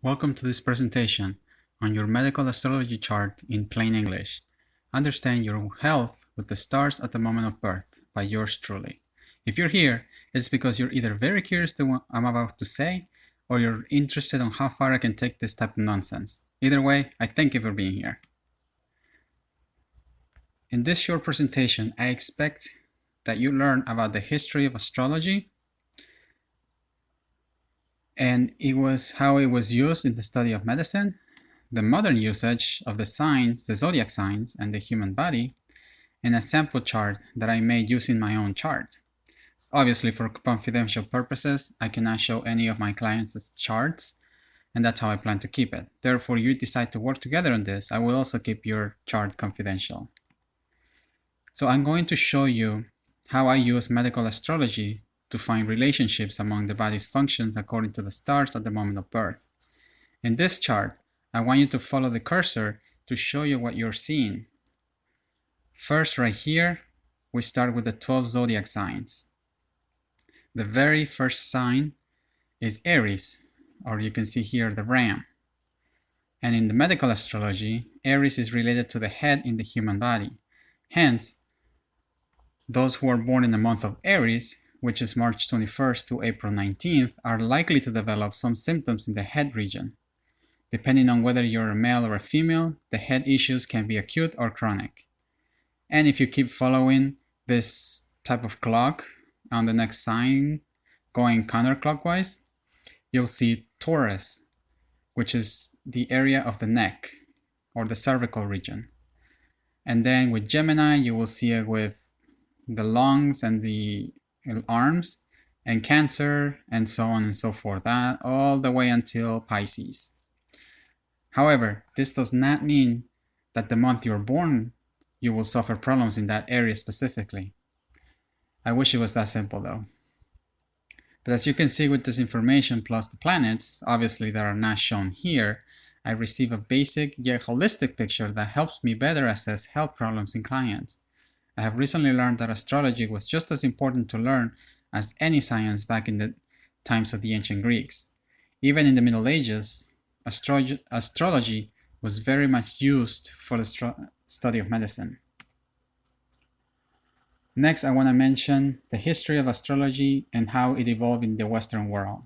Welcome to this presentation on your medical astrology chart in plain English. Understand your health with the stars at the moment of birth by yours truly. If you're here, it's because you're either very curious to what I'm about to say or you're interested on how far I can take this type of nonsense. Either way, I thank you for being here. In this short presentation, I expect that you learn about the history of astrology, and it was how it was used in the study of medicine, the modern usage of the signs, the zodiac signs, and the human body, and a sample chart that I made using my own chart. Obviously, for confidential purposes, I cannot show any of my clients' charts, and that's how I plan to keep it. Therefore, you decide to work together on this, I will also keep your chart confidential. So I'm going to show you how I use medical astrology to find relationships among the body's functions according to the stars at the moment of birth. In this chart, I want you to follow the cursor to show you what you're seeing. First, right here, we start with the 12 zodiac signs. The very first sign is Aries, or you can see here the ram. And in the medical astrology, Aries is related to the head in the human body. Hence, those who are born in the month of Aries which is March 21st to April 19th, are likely to develop some symptoms in the head region. Depending on whether you're a male or a female, the head issues can be acute or chronic. And if you keep following this type of clock on the next sign, going counterclockwise, you'll see Taurus, which is the area of the neck or the cervical region. And then with Gemini, you will see it with the lungs and the arms and Cancer and so on and so forth, that all the way until Pisces. However, this does not mean that the month you're born you will suffer problems in that area specifically. I wish it was that simple though. But as you can see with this information plus the planets, obviously that are not shown here, I receive a basic yet holistic picture that helps me better assess health problems in clients. I have recently learned that astrology was just as important to learn as any science back in the times of the ancient Greeks. Even in the Middle Ages, astro astrology was very much used for the study of medicine. Next, I want to mention the history of astrology and how it evolved in the Western world.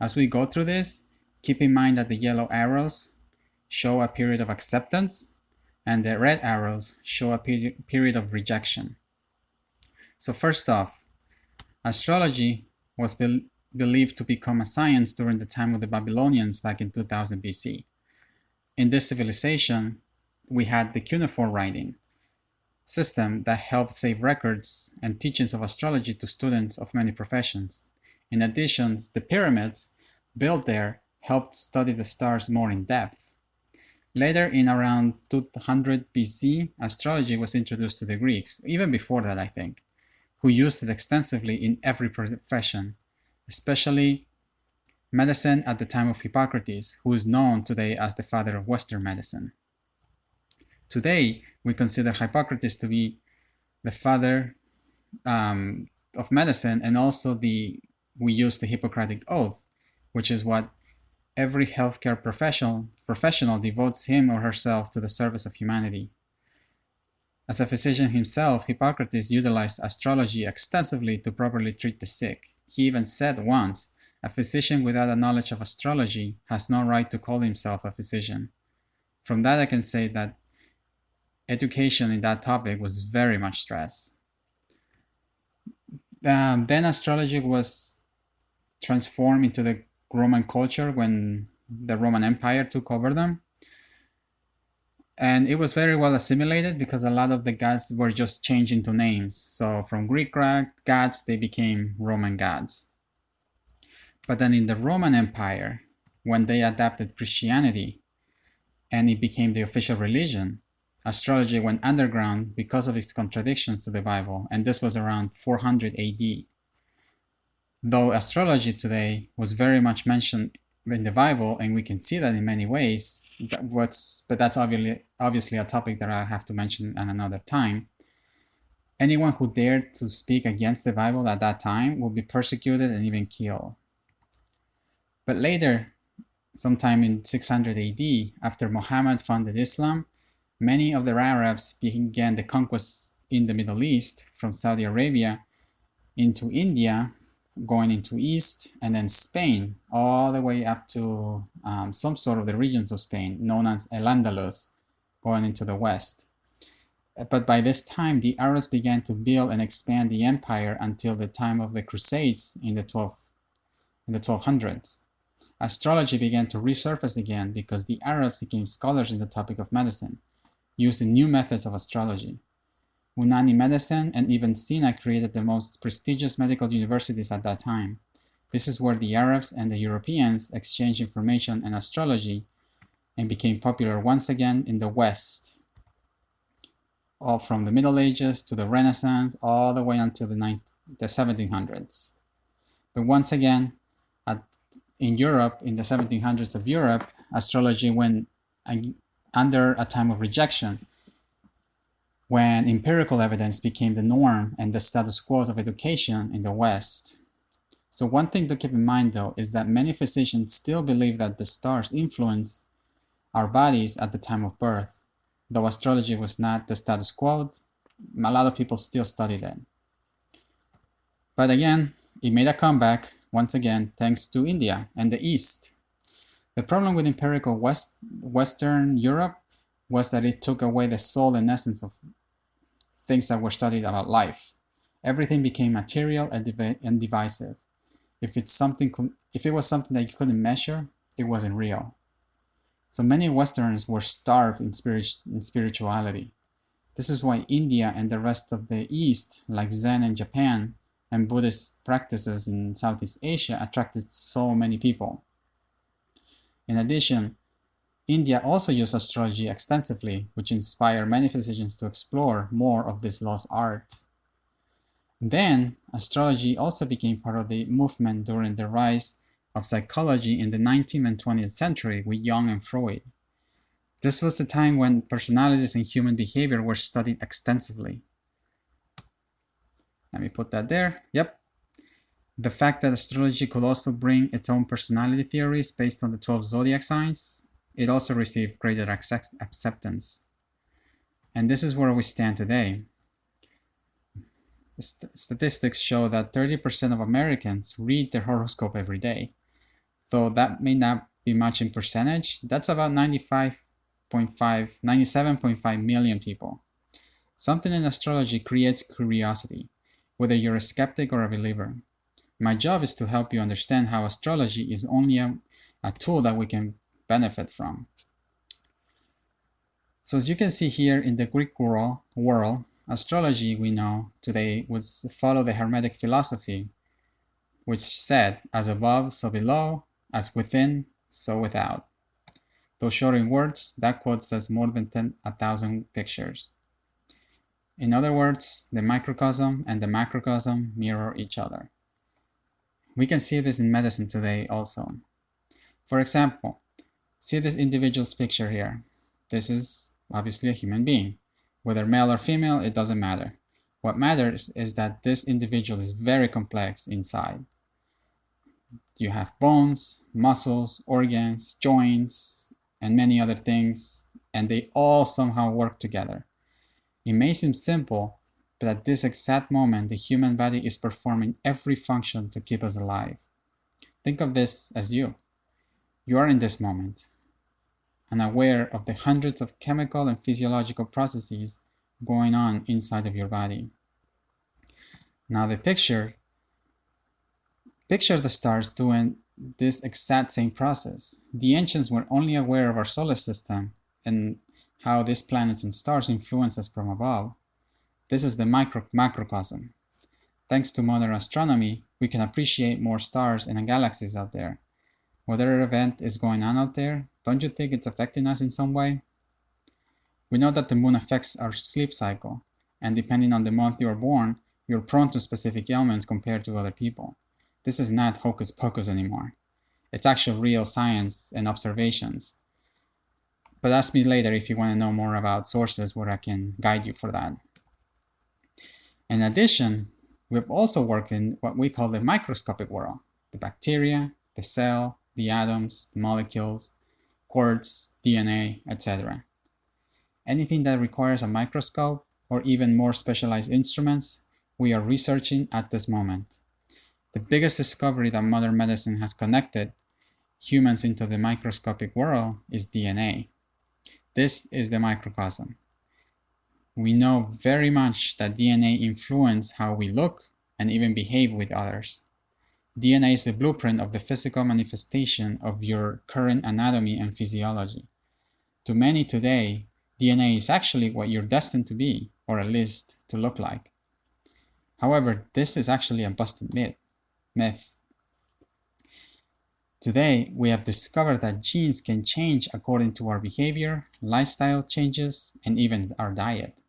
As we go through this, keep in mind that the yellow arrows show a period of acceptance and the red arrows show a period of rejection. So first off, astrology was be believed to become a science during the time of the Babylonians back in 2000 BC. In this civilization, we had the cuneiform writing system that helped save records and teachings of astrology to students of many professions. In addition, the pyramids built there helped study the stars more in depth. Later, in around 200 BC, astrology was introduced to the Greeks, even before that, I think, who used it extensively in every profession, especially medicine at the time of Hippocrates, who is known today as the father of Western medicine. Today, we consider Hippocrates to be the father um, of medicine and also the we use the Hippocratic Oath, which is what every healthcare professional, professional devotes him or herself to the service of humanity. As a physician himself, Hippocrates utilized astrology extensively to properly treat the sick. He even said once, a physician without a knowledge of astrology has no right to call himself a physician. From that I can say that education in that topic was very much stressed. Um, then astrology was transformed into the Roman culture when the Roman Empire took over them. And it was very well assimilated because a lot of the gods were just changed into names. So from Greek gods, they became Roman gods. But then in the Roman Empire, when they adapted Christianity and it became the official religion, astrology went underground because of its contradictions to the Bible, and this was around 400 AD though astrology today was very much mentioned in the Bible, and we can see that in many ways. That what's, but that's obviously obviously a topic that I have to mention at another time. Anyone who dared to speak against the Bible at that time will be persecuted and even killed. But later, sometime in 600 AD, after Muhammad founded Islam, many of the Arabs began the conquest in the Middle East from Saudi Arabia into India, going into East, and then Spain, all the way up to um, some sort of the regions of Spain known as El Andalus, going into the West. But by this time, the Arabs began to build and expand the empire until the time of the Crusades in the 12th in the 1200s. Astrology began to resurface again because the Arabs became scholars in the topic of medicine, using new methods of astrology. Unani medicine and Ibn Sina created the most prestigious medical universities at that time. This is where the Arabs and the Europeans exchanged information and astrology and became popular once again in the West, all from the Middle Ages to the Renaissance, all the way until the, 19, the 1700s. But once again, at, in Europe, in the 1700s of Europe, astrology went under a time of rejection when empirical evidence became the norm and the status quo of education in the West. So one thing to keep in mind though is that many physicians still believe that the stars influence our bodies at the time of birth. Though astrology was not the status quo, a lot of people still study that. But again, it made a comeback once again thanks to India and the East. The problem with empirical West, Western Europe was that it took away the soul and essence of things that were studied about life. Everything became material and, div and divisive. If it's something, if it was something that you couldn't measure, it wasn't real. So many Westerns were starved in, spirit, in spirituality. This is why India and the rest of the East, like Zen in Japan, and Buddhist practices in Southeast Asia attracted so many people. In addition, India also used astrology extensively, which inspired many physicians to explore more of this lost art. Then, astrology also became part of the movement during the rise of psychology in the 19th and 20th century with Jung and Freud. This was the time when personalities and human behavior were studied extensively. Let me put that there. Yep. The fact that astrology could also bring its own personality theories based on the 12 zodiac signs it also received greater acceptance. And this is where we stand today. St statistics show that 30% of Americans read their horoscope every day. Though that may not be much in percentage, that's about 95.5, 97.5 million people. Something in astrology creates curiosity, whether you're a skeptic or a believer. My job is to help you understand how astrology is only a, a tool that we can benefit from. So as you can see here in the Greek world, world astrology we know today was follow the Hermetic philosophy, which said, as above, so below, as within, so without. Though short in words, that quote says more than 10, a thousand pictures. In other words, the microcosm and the macrocosm mirror each other. We can see this in medicine today also. For example, See this individual's picture here. This is obviously a human being. Whether male or female, it doesn't matter. What matters is that this individual is very complex inside. You have bones, muscles, organs, joints, and many other things, and they all somehow work together. It may seem simple, but at this exact moment, the human body is performing every function to keep us alive. Think of this as you. You are in this moment and aware of the hundreds of chemical and physiological processes going on inside of your body. Now the picture, picture the stars doing this exact same process. The ancients were only aware of our solar system and how these planets and stars influence us from above. This is the micro macrocosm. Thanks to modern astronomy, we can appreciate more stars and galaxies out there. Whatever event is going on out there, don't you think it's affecting us in some way? We know that the moon affects our sleep cycle, and depending on the month you are born, you're prone to specific ailments compared to other people. This is not hocus pocus anymore. It's actual real science and observations. But ask me later if you want to know more about sources where I can guide you for that. In addition, we've also worked in what we call the microscopic world, the bacteria, the cell, the atoms, the molecules, quarks, DNA, etc. Anything that requires a microscope or even more specialized instruments, we are researching at this moment. The biggest discovery that modern medicine has connected humans into the microscopic world is DNA. This is the microcosm. We know very much that DNA influences how we look and even behave with others. DNA is the blueprint of the physical manifestation of your current anatomy and physiology. To many today, DNA is actually what you're destined to be, or at least to look like. However, this is actually a busted myth. myth. Today, we have discovered that genes can change according to our behavior, lifestyle changes, and even our diet.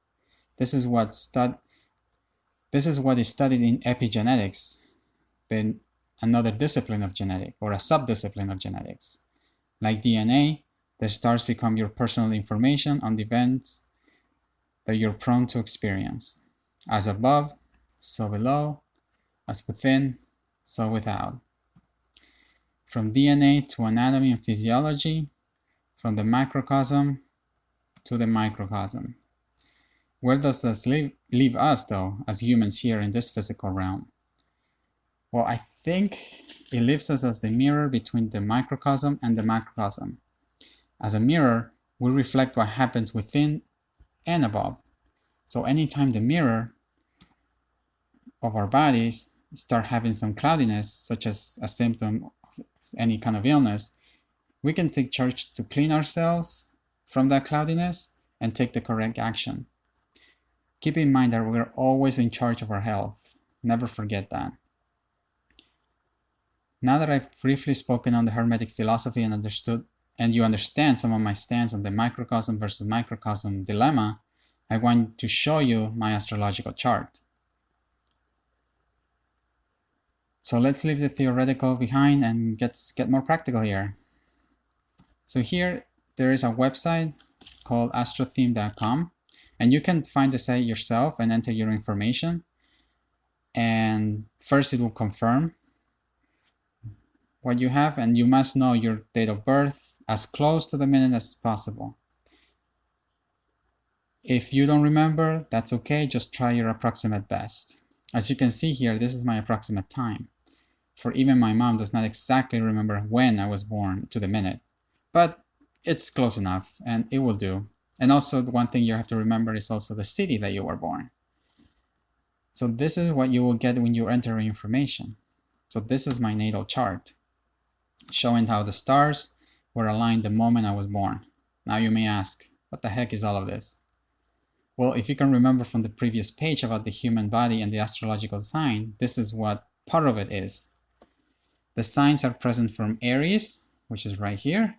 This is what stud this is what is studied in epigenetics, another discipline of genetics or a subdiscipline of genetics. Like DNA, the stars become your personal information on the events that you're prone to experience. As above, so below, as within, so without. From DNA to anatomy and physiology, from the macrocosm to the microcosm. Where does this leave, leave us, though, as humans here in this physical realm? Well, I think it leaves us as the mirror between the microcosm and the macrocosm. As a mirror, we reflect what happens within and above. So anytime the mirror of our bodies start having some cloudiness, such as a symptom of any kind of illness, we can take charge to clean ourselves from that cloudiness and take the correct action. Keep in mind that we're always in charge of our health. Never forget that. Now that I've briefly spoken on the Hermetic philosophy and understood and you understand some of my stance on the microcosm versus microcosm dilemma, I want to show you my astrological chart. So let's leave the theoretical behind and get, get more practical here. So here there is a website called astrotheme.com and you can find the site yourself and enter your information. And first it will confirm what you have and you must know your date of birth as close to the minute as possible. If you don't remember, that's okay, just try your approximate best. As you can see here, this is my approximate time. For even my mom does not exactly remember when I was born to the minute, but it's close enough and it will do. And also the one thing you have to remember is also the city that you were born. So this is what you will get when you enter information. So this is my natal chart, showing how the stars were aligned the moment I was born. Now you may ask, what the heck is all of this? Well, if you can remember from the previous page about the human body and the astrological sign, this is what part of it is. The signs are present from Aries, which is right here,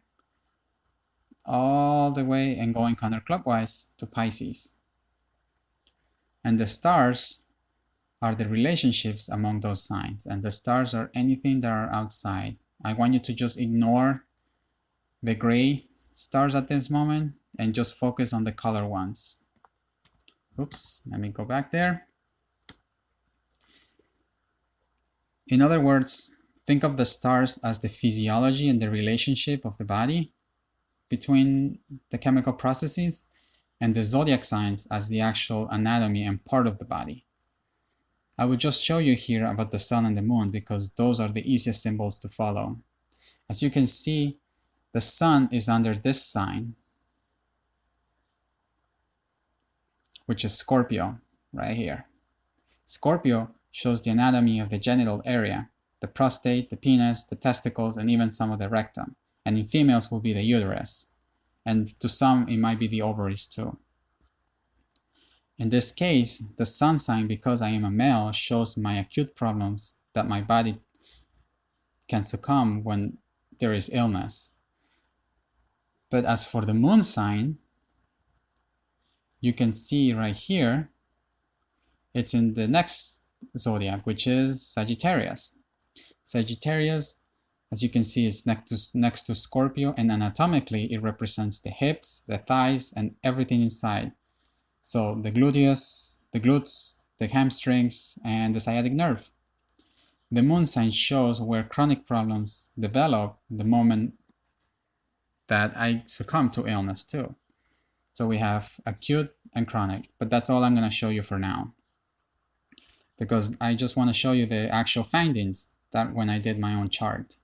all the way and going counterclockwise to Pisces. And the stars are the relationships among those signs, and the stars are anything that are outside. I want you to just ignore the gray stars at this moment and just focus on the color ones. Oops, let me go back there. In other words, think of the stars as the physiology and the relationship of the body between the chemical processes and the zodiac signs as the actual anatomy and part of the body. I will just show you here about the sun and the moon because those are the easiest symbols to follow. As you can see, the sun is under this sign, which is Scorpio, right here. Scorpio shows the anatomy of the genital area, the prostate, the penis, the testicles, and even some of the rectum and in females will be the uterus, and to some it might be the ovaries too. In this case, the sun sign, because I am a male, shows my acute problems that my body can succumb when there is illness. But as for the moon sign, you can see right here, it's in the next zodiac, which is Sagittarius. Sagittarius as you can see, is next to, next to Scorpio and anatomically it represents the hips, the thighs, and everything inside. So the gluteus, the glutes, the hamstrings, and the sciatic nerve. The moon sign shows where chronic problems develop the moment that I succumb to illness too. So we have acute and chronic, but that's all I'm going to show you for now. Because I just want to show you the actual findings that when I did my own chart.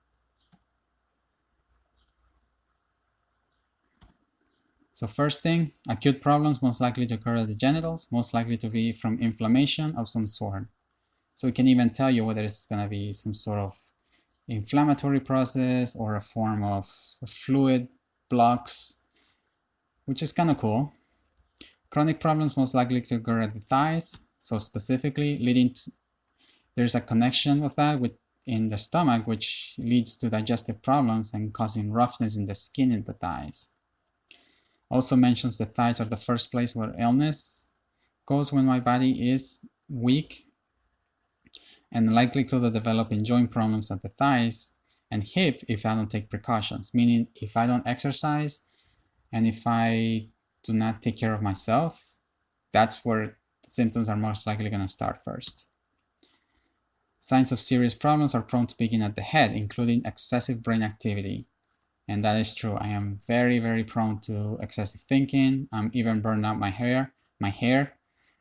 So first thing, acute problems most likely to occur at the genitals, most likely to be from inflammation of some sort. So it can even tell you whether it's going to be some sort of inflammatory process or a form of fluid blocks, which is kind of cool. Chronic problems most likely to occur at the thighs, so specifically leading to, there's a connection with that with in the stomach, which leads to digestive problems and causing roughness in the skin in the thighs. Also mentions the thighs are the first place where illness goes when my body is weak and likelihood of developing joint problems at the thighs and hip if I don't take precautions, meaning if I don't exercise and if I do not take care of myself, that's where symptoms are most likely going to start first. Signs of serious problems are prone to begin at the head, including excessive brain activity. And that is true. I am very, very prone to excessive thinking. I'm even burned out my hair, my hair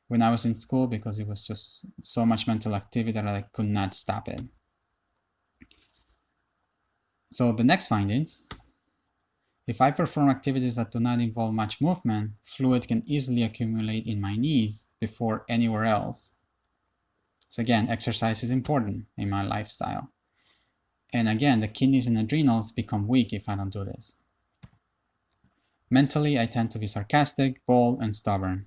when I was in school because it was just so much mental activity that I could not stop it. So the next findings, if I perform activities that do not involve much movement, fluid can easily accumulate in my knees before anywhere else. So again, exercise is important in my lifestyle. And again, the kidneys and adrenals become weak if I don't do this. Mentally, I tend to be sarcastic, bold, and stubborn.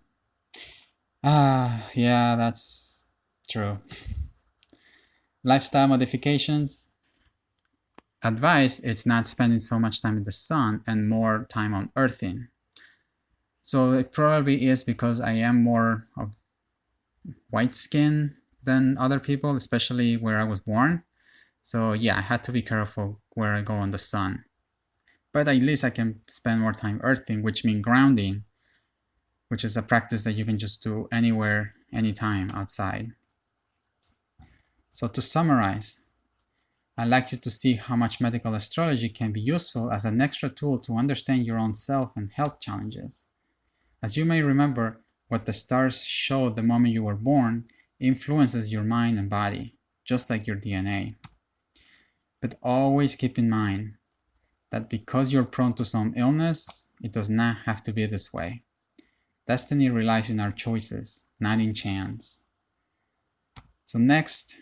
Ah, yeah, that's true. Lifestyle modifications. Advice, it's not spending so much time in the sun and more time on earthing. So it probably is because I am more of white skin than other people, especially where I was born. So yeah, I had to be careful where I go on the sun. But at least I can spend more time earthing, which means grounding, which is a practice that you can just do anywhere, anytime outside. So to summarize, I'd like you to see how much medical astrology can be useful as an extra tool to understand your own self and health challenges. As you may remember, what the stars showed the moment you were born influences your mind and body, just like your DNA. But always keep in mind that because you're prone to some illness, it does not have to be this way. Destiny relies in our choices, not in chance. So next,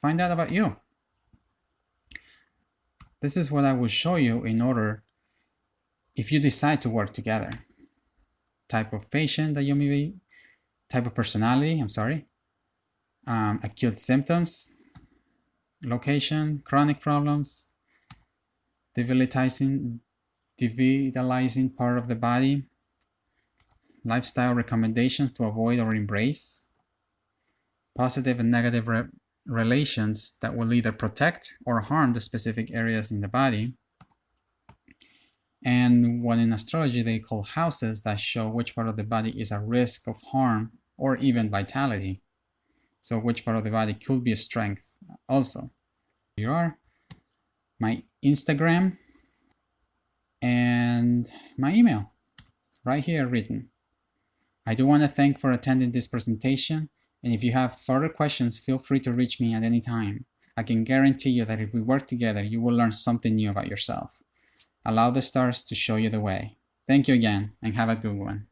find out about you. This is what I will show you in order if you decide to work together. Type of patient that you may be, type of personality, I'm sorry, um, acute symptoms, location, chronic problems, debilitating, devitalizing part of the body, lifestyle recommendations to avoid or embrace, positive and negative re relations that will either protect or harm the specific areas in the body, and what in astrology they call houses that show which part of the body is at risk of harm or even vitality. So which part of the body could be a strength also. Here you are, my Instagram and my email right here written. I do want to thank for attending this presentation, and if you have further questions, feel free to reach me at any time. I can guarantee you that if we work together, you will learn something new about yourself. Allow the stars to show you the way. Thank you again, and have a good one.